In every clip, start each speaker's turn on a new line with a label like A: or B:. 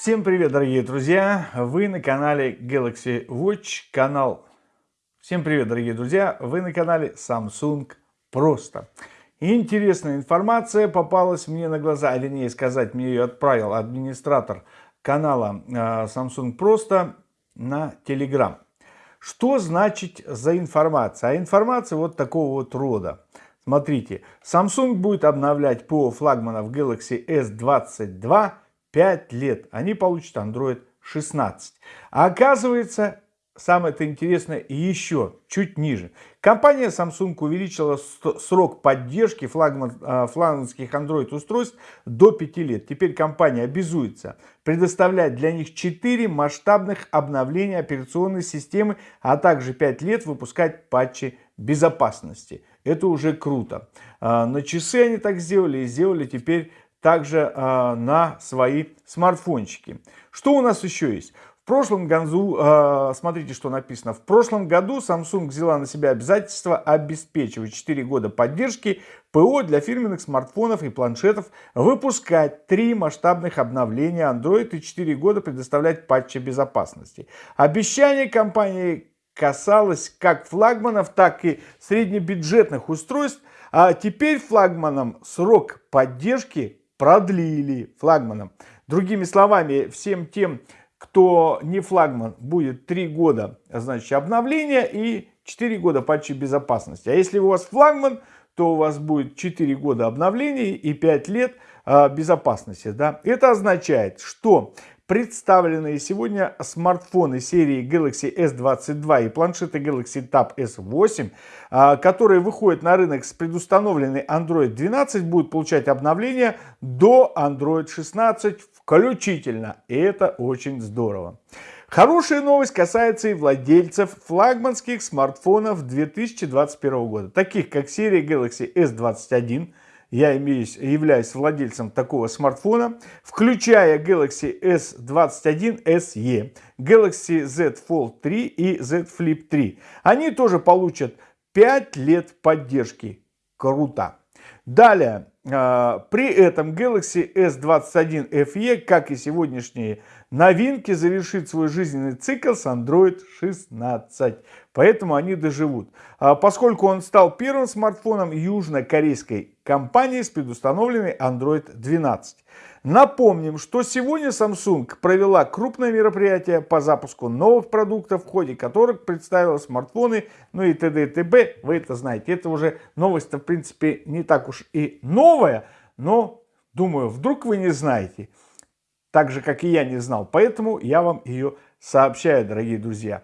A: Всем привет, дорогие друзья! Вы на канале Galaxy Watch, канал... Всем привет, дорогие друзья! Вы на канале Samsung Просто. Интересная информация попалась мне на глаза, а вернее сказать, мне ее отправил администратор канала а, Samsung Просто на Telegram. Что значит за информация? А информация вот такого вот рода. Смотрите, Samsung будет обновлять ПО флагманов Galaxy S22 5 лет. Они получат Android 16. А оказывается, самое-то интересное еще чуть ниже. Компания Samsung увеличила срок поддержки а, флагманских Android-устройств до 5 лет. Теперь компания обязуется предоставлять для них 4 масштабных обновления операционной системы, а также 5 лет выпускать патчи безопасности. Это уже круто. А, на часы они так сделали и сделали теперь также э, на свои смартфончики. Что у нас еще есть? В прошлом году, э, смотрите, что написано. В прошлом году Samsung взяла на себя обязательство обеспечивать 4 года поддержки ПО для фирменных смартфонов и планшетов, выпускать 3 масштабных обновления Android и 4 года предоставлять патчи безопасности. Обещание компании касалось как флагманов, так и среднебюджетных устройств, а теперь флагманом срок поддержки продлили флагманом. Другими словами, всем тем, кто не флагман, будет 3 года значит, обновления и 4 года патчи безопасности. А если у вас флагман, то у вас будет 4 года обновлений и 5 лет а, безопасности. Да? Это означает, что представленные сегодня смартфоны серии Galaxy S22 и планшеты Galaxy Tab S8, а, которые выходят на рынок с предустановленной Android 12, будут получать обновления до Android 16 включительно. И это очень здорово. Хорошая новость касается и владельцев флагманских смартфонов 2021 года, таких как серия Galaxy S21, я имеюсь, являюсь владельцем такого смартфона, включая Galaxy S21 SE, Galaxy Z Fold 3 и Z Flip 3. Они тоже получат 5 лет поддержки. Круто. Далее, а, при этом Galaxy S21 FE, как и сегодняшние новинки, завершит свой жизненный цикл с Android 16. Поэтому они доживут. А, поскольку он стал первым смартфоном южнокорейской компании с предустановленной Android 12. Напомним, что сегодня Samsung провела крупное мероприятие по запуску новых продуктов, в ходе которых представила смартфоны, ну и т.д. и т.б. Вы это знаете. Это уже новость, в принципе, не так уж и новая, но, думаю, вдруг вы не знаете, так же, как и я не знал. Поэтому я вам ее сообщаю, дорогие друзья.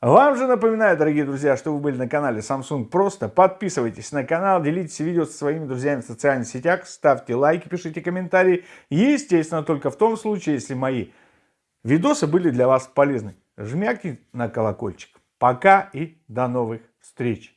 A: Вам же напоминаю, дорогие друзья, что вы были на канале Samsung Просто. Подписывайтесь на канал, делитесь видео со своими друзьями в социальных сетях, ставьте лайки, пишите комментарии. Естественно, только в том случае, если мои видосы были для вас полезны. Жмякни на колокольчик. Пока и до новых встреч.